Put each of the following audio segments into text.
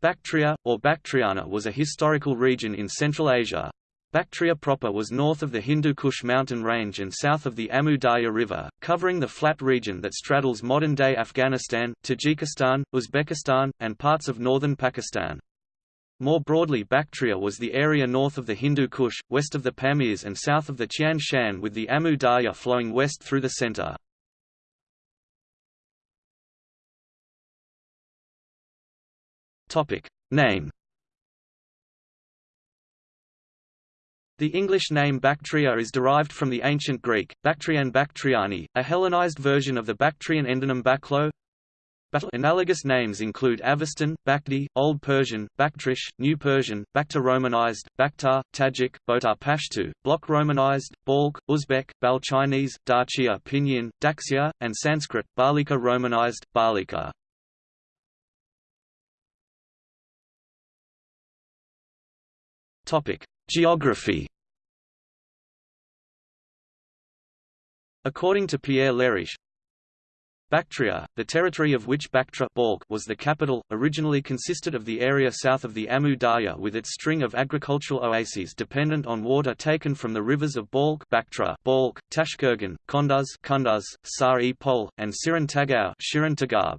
Bactria, or Bactriana was a historical region in Central Asia. Bactria proper was north of the Hindu Kush mountain range and south of the Amu Darya River, covering the flat region that straddles modern-day Afghanistan, Tajikistan, Uzbekistan, and parts of northern Pakistan. More broadly Bactria was the area north of the Hindu Kush, west of the Pamirs and south of the Tian Shan with the Amu Darya flowing west through the center. Topic. Name The English name Bactria is derived from the ancient Greek, Bactrian Bactriani, a Hellenized version of the Bactrian endonym Baklo. Analogous names include Avestan, Bakhti, Old Persian, Baktrish, New Persian, Bakhtar Romanized, Bakhtar, Tajik, Botar Pashtu, Block Romanized, Balk, Uzbek, Bal Chinese, Darchia Pinyin, Daxia, and Sanskrit, Balika Romanized, Balika. Topic: Geography. According to Pierre Leriche, Bactria, the territory of which Bactra was the capital, originally consisted of the area south of the Amu Darya with its string of agricultural oases dependent on water taken from the rivers of Balk, Bactra, Balk Tashkurgan, Kunduz, Kunduz Sar-e-Pol, and Sirantagau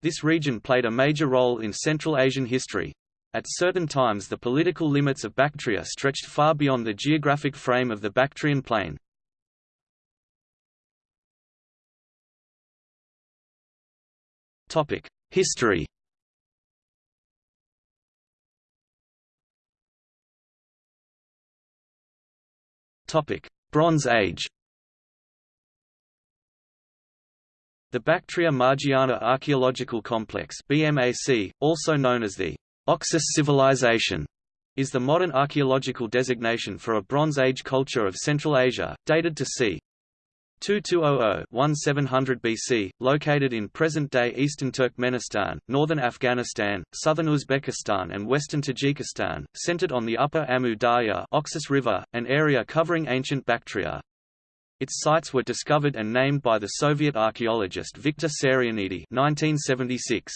This region played a major role in Central Asian history, at certain times the political limits of Bactria stretched far beyond the geographic frame of the Bactrian plain. History Bronze Age The Bactria Margiana Archaeological Complex BMAC, also known as the Oxus civilization is the modern archaeological designation for a Bronze Age culture of Central Asia, dated to c. 2200–1700 BC, located in present-day eastern Turkmenistan, northern Afghanistan, southern Uzbekistan and western Tajikistan, centered on the upper Amu Darya Oxus River, an area covering ancient Bactria. Its sites were discovered and named by the Soviet archaeologist Viktor Sarianidi 1976.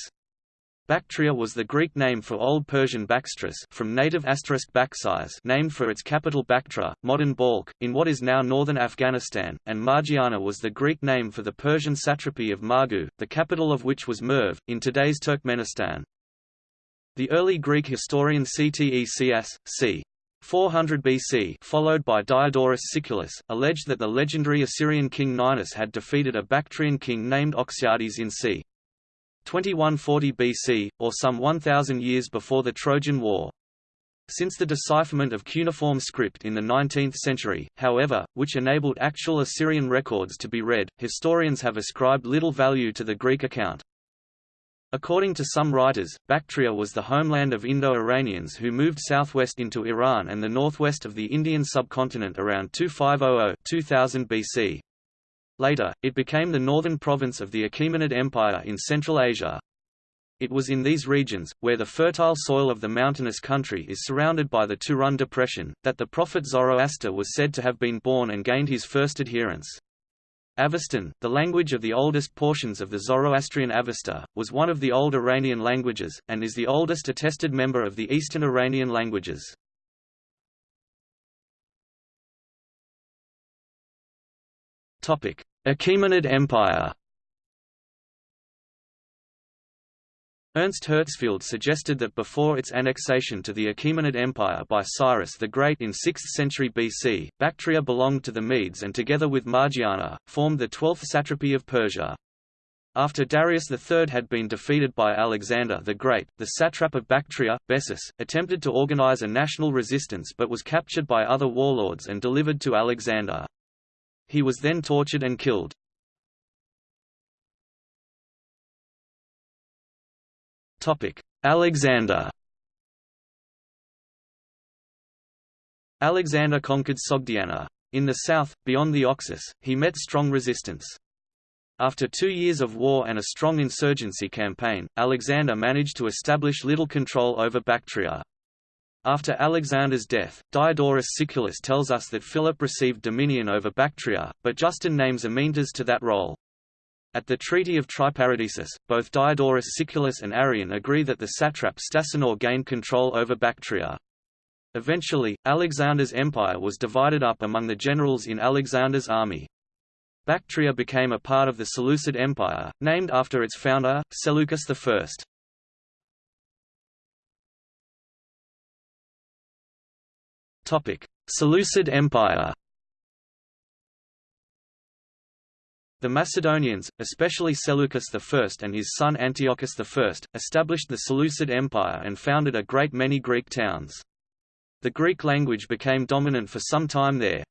Bactria was the Greek name for Old Persian Baxtris from native asterisk Baksize named for its capital Bactra, modern Balkh, in what is now northern Afghanistan, and Margiana was the Greek name for the Persian satrapy of Margu, the capital of which was Merv, in today's Turkmenistan. The early Greek historian Ctesias, c. 400 BC followed by Diodorus Siculus, alleged that the legendary Assyrian king Ninus had defeated a Bactrian king named Oxyartes in c. 2140 BC, or some 1,000 years before the Trojan War. Since the decipherment of cuneiform script in the 19th century, however, which enabled actual Assyrian records to be read, historians have ascribed little value to the Greek account. According to some writers, Bactria was the homeland of Indo-Iranians who moved southwest into Iran and the northwest of the Indian subcontinent around 2500–2000 BC. Later, it became the northern province of the Achaemenid Empire in Central Asia. It was in these regions, where the fertile soil of the mountainous country is surrounded by the Turan Depression, that the prophet Zoroaster was said to have been born and gained his first adherents. Avestan, the language of the oldest portions of the Zoroastrian Avesta, was one of the old Iranian languages, and is the oldest attested member of the Eastern Iranian languages. Achaemenid Empire Ernst Herzfeld suggested that before its annexation to the Achaemenid Empire by Cyrus the Great in 6th century BC, Bactria belonged to the Medes and together with Margiana, formed the 12th satrapy of Persia. After Darius III had been defeated by Alexander the Great, the satrap of Bactria, Bessus, attempted to organize a national resistance but was captured by other warlords and delivered to Alexander. He was then tortured and killed. Alexander Alexander conquered Sogdiana. In the south, beyond the Oxus, he met strong resistance. After two years of war and a strong insurgency campaign, Alexander managed to establish little control over Bactria. After Alexander's death, Diodorus Siculus tells us that Philip received dominion over Bactria, but Justin names Amyntas to that role. At the Treaty of Triparadisus, both Diodorus Siculus and Arrian agree that the satrap Stasinor gained control over Bactria. Eventually, Alexander's empire was divided up among the generals in Alexander's army. Bactria became a part of the Seleucid Empire, named after its founder, Seleucus I. Seleucid Empire The Macedonians, especially Seleucus I and his son Antiochus I, established the Seleucid Empire and founded a great many Greek towns. The Greek language became dominant for some time there.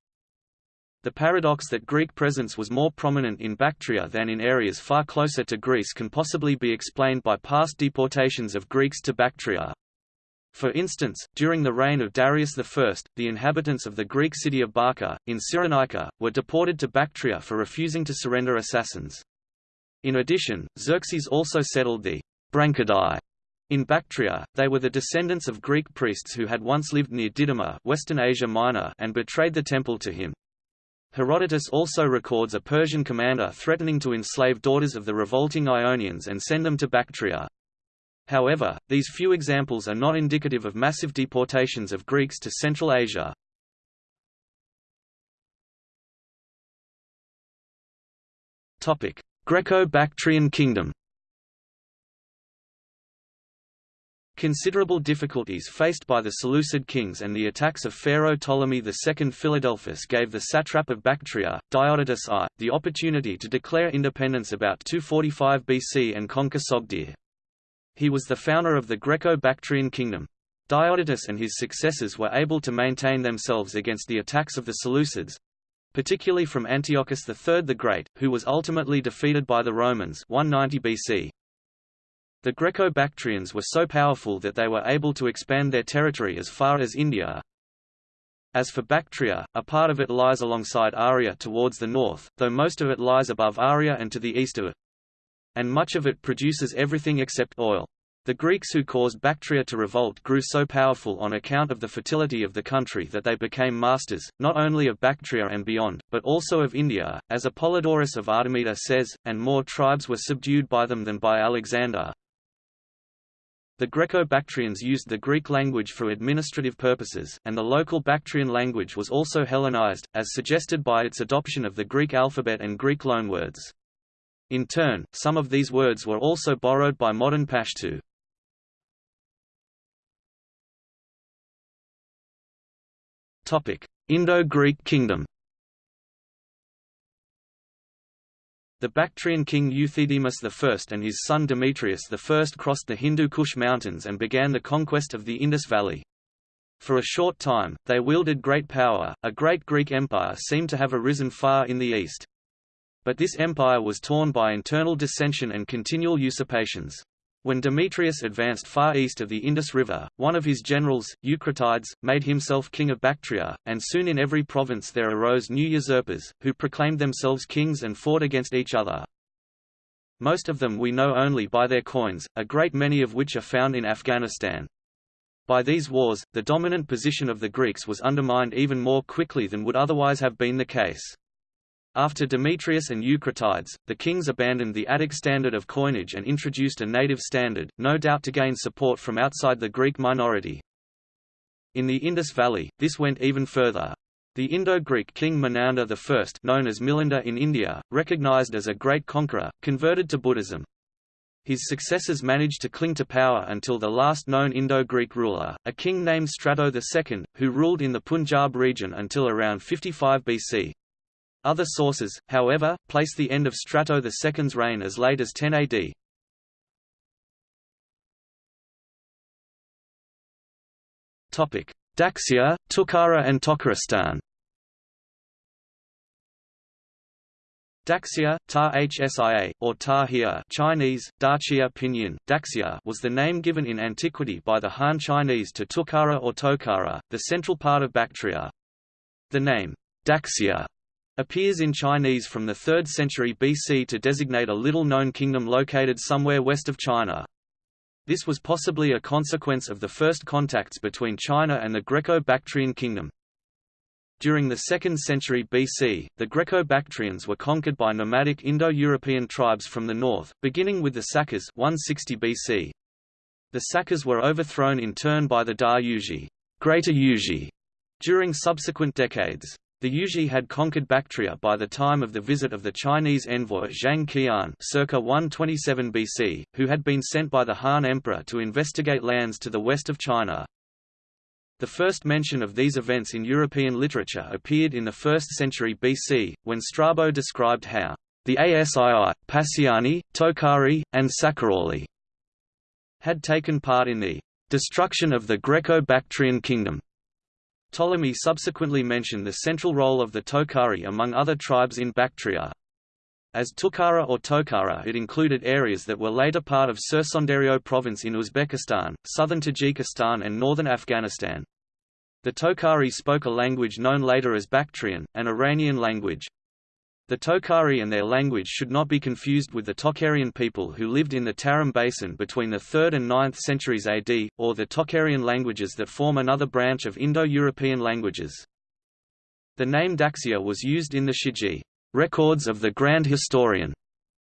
The paradox that Greek presence was more prominent in Bactria than in areas far closer to Greece can possibly be explained by past deportations of Greeks to Bactria. For instance, during the reign of Darius I, the inhabitants of the Greek city of Barca, in Cyrenaica, were deported to Bactria for refusing to surrender assassins. In addition, Xerxes also settled the Branchidae in Bactria, they were the descendants of Greek priests who had once lived near Didyma Western Asia Minor and betrayed the temple to him. Herodotus also records a Persian commander threatening to enslave daughters of the revolting Ionians and send them to Bactria. However, these few examples are not indicative of massive deportations of Greeks to Central Asia. Greco-Bactrian Kingdom Considerable difficulties faced by the Seleucid kings and the attacks of Pharaoh Ptolemy II Philadelphus gave the satrap of Bactria, Diodotus I, the opportunity to declare independence about 245 BC and conquer Sogdia. He was the founder of the Greco-Bactrian kingdom. Diodotus and his successors were able to maintain themselves against the attacks of the Seleucids, particularly from Antiochus III the Great, who was ultimately defeated by the Romans 190 BC. The Greco-Bactrians were so powerful that they were able to expand their territory as far as India. As for Bactria, a part of it lies alongside Aria towards the north, though most of it lies above Aria and to the east of it. And much of it produces everything except oil. The Greeks who caused Bactria to revolt grew so powerful on account of the fertility of the country that they became masters, not only of Bactria and beyond, but also of India, as Apollodorus of Artemita says, and more tribes were subdued by them than by Alexander. The Greco-Bactrians used the Greek language for administrative purposes, and the local Bactrian language was also Hellenized, as suggested by its adoption of the Greek alphabet and Greek loanwords. In turn, some of these words were also borrowed by modern Pashto. Indo-Greek kingdom The Bactrian king Euthydemus I and his son Demetrius I crossed the Hindu Kush mountains and began the conquest of the Indus Valley. For a short time, they wielded great power, a great Greek empire seemed to have arisen far in the east. But this empire was torn by internal dissension and continual usurpations. When Demetrius advanced far east of the Indus River, one of his generals, Eucratides, made himself king of Bactria, and soon in every province there arose new usurpers, who proclaimed themselves kings and fought against each other. Most of them we know only by their coins, a great many of which are found in Afghanistan. By these wars, the dominant position of the Greeks was undermined even more quickly than would otherwise have been the case. After Demetrius and Eucratides, the kings abandoned the Attic standard of coinage and introduced a native standard, no doubt to gain support from outside the Greek minority. In the Indus Valley, this went even further. The Indo-Greek king Menander I known as Milinda in India, recognized as a great conqueror, converted to Buddhism. His successors managed to cling to power until the last known Indo-Greek ruler, a king named Strato II, who ruled in the Punjab region until around 55 BC. Other sources, however, place the end of Strato II's reign as late as 10 AD. Daxia, Tukhara and Tokharistan Daxia, Ta Hsia, or Ta Hia Chinese, Dachia Pinyin, Daxia was the name given in antiquity by the Han Chinese to Tukhara or Tokhara, the central part of Bactria. The name, Daxia, appears in Chinese from the 3rd century BC to designate a little-known kingdom located somewhere west of China. This was possibly a consequence of the first contacts between China and the Greco-Bactrian kingdom. During the 2nd century BC, the Greco-Bactrians were conquered by nomadic Indo-European tribes from the north, beginning with the Sakas 160 BC. The Sakas were overthrown in turn by the Da Yuezhi, Greater during subsequent decades. The Yuezhi had conquered Bactria by the time of the visit of the Chinese envoy Zhang Qian circa 127 BC, who had been sent by the Han Emperor to investigate lands to the west of China. The first mention of these events in European literature appeared in the 1st century BC, when Strabo described how the Asii, Passiani, Tokhari, and Sakaroli had taken part in the destruction of the Greco-Bactrian kingdom. Ptolemy subsequently mentioned the central role of the Tokhari among other tribes in Bactria. As Tukhara or Tokhara it included areas that were later part of Surxondaryo province in Uzbekistan, southern Tajikistan and northern Afghanistan. The Tokhari spoke a language known later as Bactrian, an Iranian language. The Tokhari and their language should not be confused with the Tokharian people who lived in the Tarim Basin between the 3rd and 9th centuries AD, or the Tokharian languages that form another branch of Indo-European languages. The name Daxia was used in the Shiji records of the Grand Historian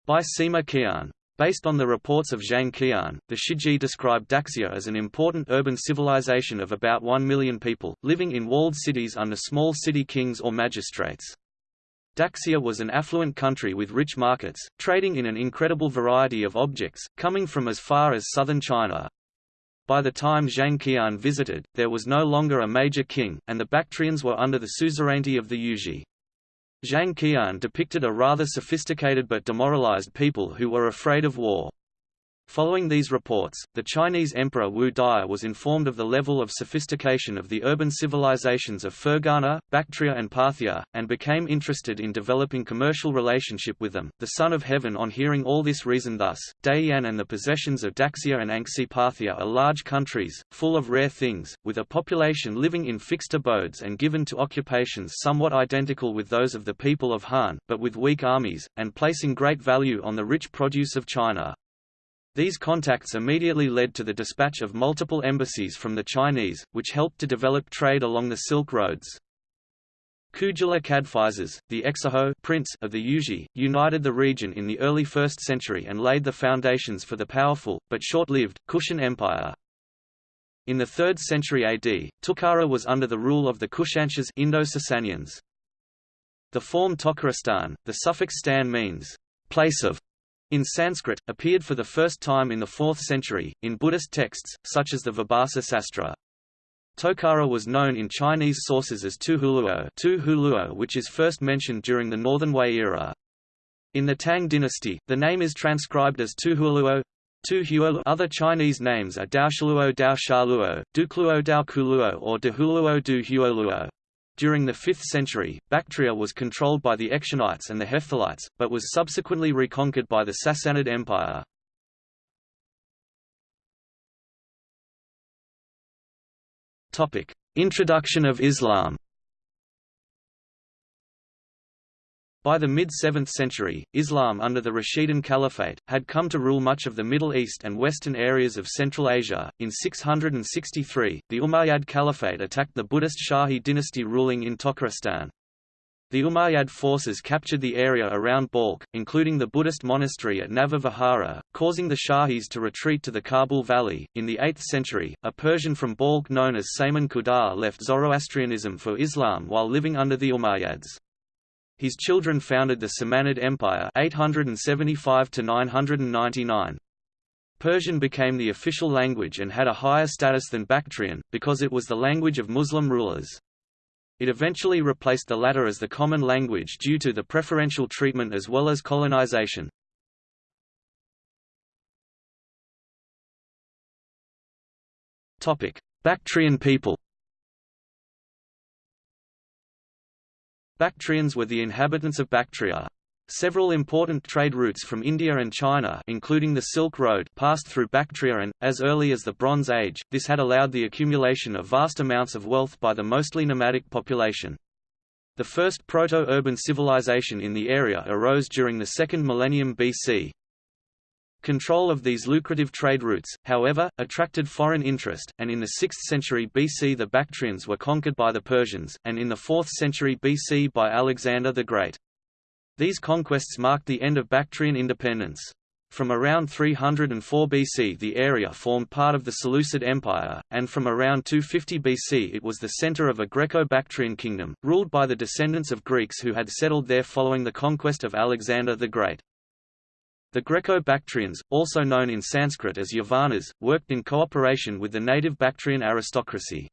by Sima Qian. Based on the reports of Zhang Qian, the Shiji described Daxia as an important urban civilization of about 1 million people, living in walled cities under small city kings or magistrates. Daxia was an affluent country with rich markets, trading in an incredible variety of objects, coming from as far as southern China. By the time Zhang Qian visited, there was no longer a major king, and the Bactrians were under the suzerainty of the Yuezhi. Zhang Qian depicted a rather sophisticated but demoralized people who were afraid of war. Following these reports, the Chinese Emperor Wu Daya was informed of the level of sophistication of the urban civilizations of Fergana, Bactria and Parthia, and became interested in developing commercial relationship with them. The Son of Heaven on hearing all this reasoned thus, Dayuan and the possessions of Daxia and Anxi Parthia are large countries, full of rare things, with a population living in fixed abodes and given to occupations somewhat identical with those of the people of Han, but with weak armies, and placing great value on the rich produce of China. These contacts immediately led to the dispatch of multiple embassies from the Chinese, which helped to develop trade along the Silk Roads. Kujula Kadphises, the Exarcho prince of the Yuezhi, united the region in the early 1st century and laid the foundations for the powerful, but short-lived, Kushan Empire. In the 3rd century AD, Tukhara was under the rule of the Kushanshahs Indo-Sasanians. The form Tokharistan, the suffix stan means, place of, in Sanskrit, appeared for the first time in the 4th century, in Buddhist texts, such as the Vibhasa Sastra. Tokara was known in Chinese sources as Tuhuluo, which is first mentioned during the Northern Wei era. In the Tang dynasty, the name is transcribed as Tuhuluo. Other Chinese names are Daoshaluo Daoshaluo, Dukluo Daokuluo or Dehuluo Du Huoluo. During the 5th century, Bactria was controlled by the Ectionites and the Hephthalites, but was subsequently reconquered by the Sassanid Empire. Introduction of Islam By the mid-7th century, Islam under the Rashidun Caliphate, had come to rule much of the Middle East and western areas of Central Asia. In 663, the Umayyad Caliphate attacked the Buddhist Shahi dynasty ruling in Tokharistan. The Umayyad forces captured the area around Balkh, including the Buddhist monastery at Nava Vihara, causing the Shahis to retreat to the Kabul Valley. In the 8th century, a Persian from Balkh known as Saman Khuda left Zoroastrianism for Islam while living under the Umayyads. His children founded the Samanid Empire 875 999. Persian became the official language and had a higher status than Bactrian, because it was the language of Muslim rulers. It eventually replaced the latter as the common language due to the preferential treatment as well as colonization. Bactrian people Bactrians were the inhabitants of Bactria. Several important trade routes from India and China including the Silk Road passed through Bactria and, as early as the Bronze Age, this had allowed the accumulation of vast amounts of wealth by the mostly nomadic population. The first proto-urban civilization in the area arose during the second millennium BC. Control of these lucrative trade routes, however, attracted foreign interest, and in the 6th century BC the Bactrians were conquered by the Persians, and in the 4th century BC by Alexander the Great. These conquests marked the end of Bactrian independence. From around 304 BC the area formed part of the Seleucid Empire, and from around 250 BC it was the center of a Greco-Bactrian kingdom, ruled by the descendants of Greeks who had settled there following the conquest of Alexander the Great. The Greco-Bactrians, also known in Sanskrit as Yavanas, worked in cooperation with the native Bactrian aristocracy.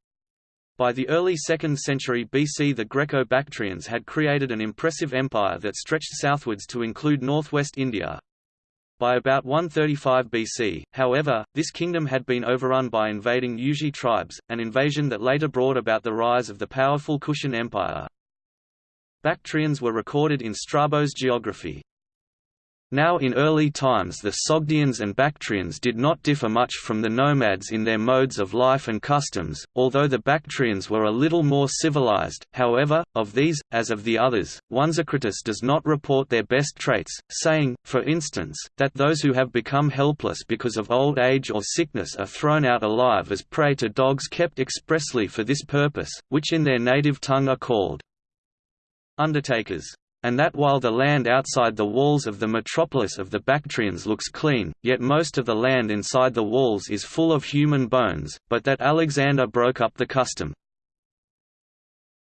By the early 2nd century BC the Greco-Bactrians had created an impressive empire that stretched southwards to include northwest India. By about 135 BC, however, this kingdom had been overrun by invading Yuezhi tribes, an invasion that later brought about the rise of the powerful Kushan Empire. Bactrians were recorded in Strabo's geography. Now in early times the Sogdians and Bactrians did not differ much from the nomads in their modes of life and customs, although the Bactrians were a little more civilized, however, of these, as of the others, Onesicritus does not report their best traits, saying, for instance, that those who have become helpless because of old age or sickness are thrown out alive as prey to dogs kept expressly for this purpose, which in their native tongue are called undertakers and that while the land outside the walls of the metropolis of the Bactrians looks clean, yet most of the land inside the walls is full of human bones, but that Alexander broke up the custom.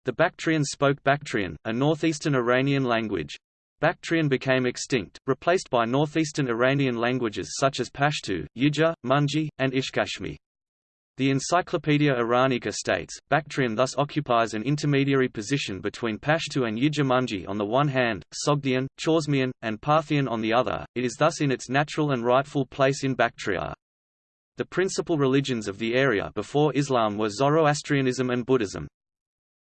The Bactrians spoke Bactrian, a northeastern Iranian language. Bactrian became extinct, replaced by northeastern Iranian languages such as Pashto, Yijur, Munji, and Ishkashimi. The Encyclopaedia Iranica states, Bactrian thus occupies an intermediary position between Pashto and Yijur-Munji on the one hand, Sogdian, Chorasmian, and Parthian on the other, it is thus in its natural and rightful place in Bactria. The principal religions of the area before Islam were Zoroastrianism and Buddhism.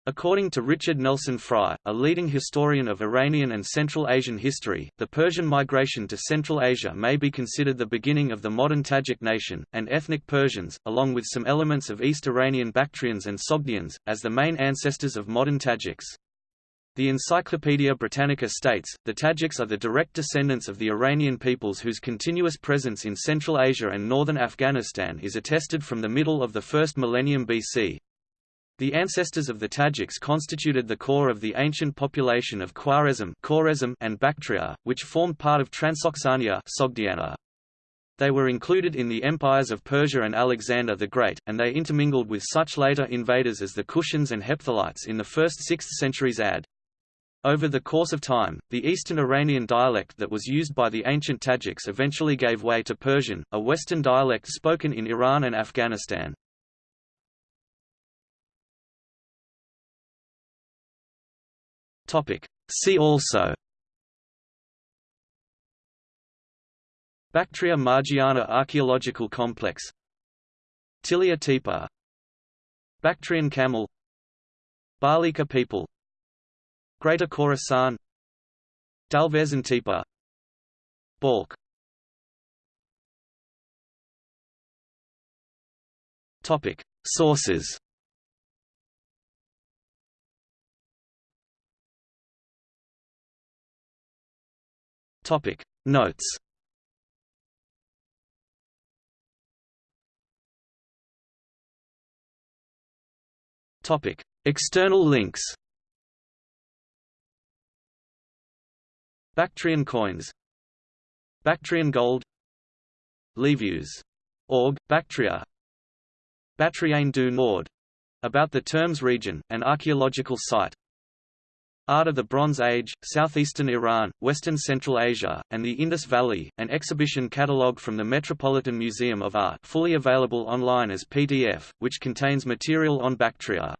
According to Richard Nelson Frye, a leading historian of Iranian and Central Asian history, the Persian migration to Central Asia may be considered the beginning of the modern Tajik nation, and ethnic Persians, along with some elements of East Iranian Bactrians and Sogdians, as the main ancestors of modern Tajiks. The Encyclopaedia Britannica states, the Tajiks are the direct descendants of the Iranian peoples whose continuous presence in Central Asia and northern Afghanistan is attested from the middle of the first millennium BC. The ancestors of the Tajiks constituted the core of the ancient population of Khwarezm and Bactria, which formed part of Transoxania Sogdiana. They were included in the empires of Persia and Alexander the Great, and they intermingled with such later invaders as the Kushans and Hephthalites in the 1st–6th centuries AD. Over the course of time, the Eastern Iranian dialect that was used by the ancient Tajiks eventually gave way to Persian, a Western dialect spoken in Iran and Afghanistan. Topic. See also. Bactria Margiana Archaeological Complex. Tillya Tepe Bactrian camel. Balika people. Greater Khorasan Dalverzin Tepe Balk. Topic. Sources Topic. Notes. Topic. External links. Bactrian coins. Bactrian gold. Livius. Org, Bactria. Bactriane du Nord. About the Termes region, an archaeological site Art of the Bronze Age, Southeastern Iran, Western Central Asia, and the Indus Valley, an exhibition catalogue from the Metropolitan Museum of Art fully available online as PDF, which contains material on Bactria.